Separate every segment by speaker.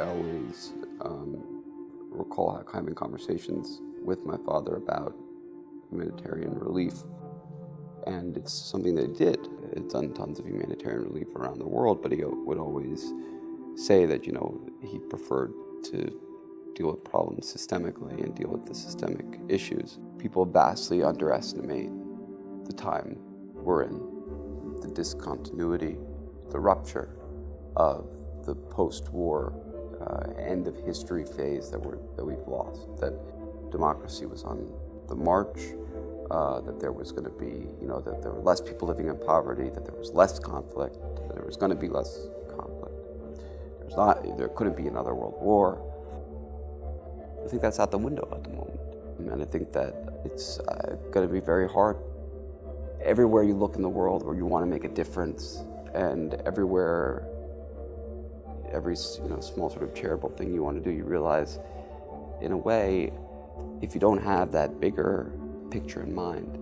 Speaker 1: I always um, recall having conversations with my father about humanitarian relief. And it's something that he did. It's done tons of humanitarian relief around the world, but he would always say that, you know, he preferred to deal with problems systemically and deal with the systemic issues. People vastly underestimate the time we're in, the discontinuity, the rupture of the post-war uh, end of history phase that, we're, that we've lost, that democracy was on the march, uh, that there was going to be, you know, that there were less people living in poverty, that there was less conflict, that there was going to be less conflict. There's not, there couldn't be another world war. I think that's out the window at the moment. And I think that it's uh, going to be very hard. Everywhere you look in the world where you want to make a difference, and everywhere, every you know, small sort of charitable thing you want to do, you realize, in a way, if you don't have that bigger picture in mind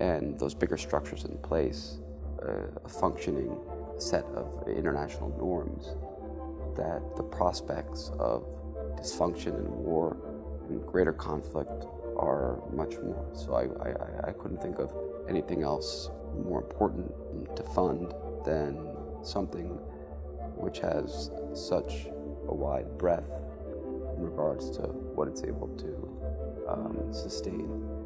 Speaker 1: and those bigger structures in place, uh, a functioning set of international norms, that the prospects of dysfunction and war and greater conflict are much more. So I, I, I couldn't think of anything else more important to fund than something which has such a wide breadth in regards to what it's able to um, sustain.